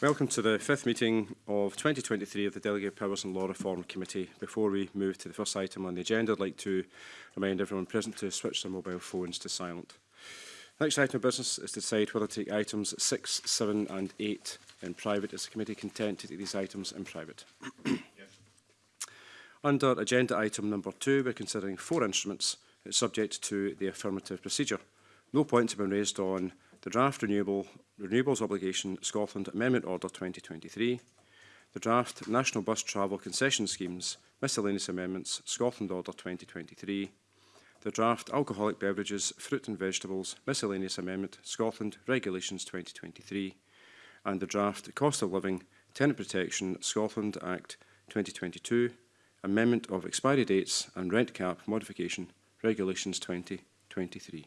Welcome to the fifth meeting of 2023 of the Delegate Powers and Law Reform Committee. Before we move to the first item on the agenda, I'd like to remind everyone present to switch their mobile phones to silent. The next item of business is to decide whether to take items 6, 7 and 8 in private. Is the committee content to take these items in private? yes. Under agenda item number 2, we're considering four instruments subject to the affirmative procedure. No points have been raised on the Draft Renewable, Renewables Obligation Scotland Amendment Order 2023, the Draft National Bus Travel Concession Schemes Miscellaneous Amendments Scotland Order 2023, the Draft Alcoholic Beverages, Fruit and Vegetables Miscellaneous Amendment Scotland Regulations 2023, and the Draft Cost of Living Tenant Protection Scotland Act 2022, Amendment of Expiry Dates and Rent Cap Modification Regulations 2023.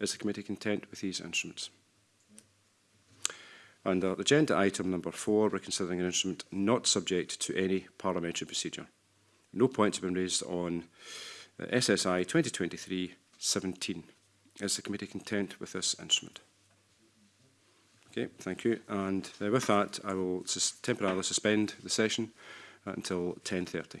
Is the committee content with these instruments? Under uh, agenda item number four, we're considering an instrument not subject to any parliamentary procedure. No points have been raised on uh, SSI 2023-17. Is the committee content with this instrument? Okay, thank you. And uh, with that, I will sus temporarily suspend the session uh, until 10.30.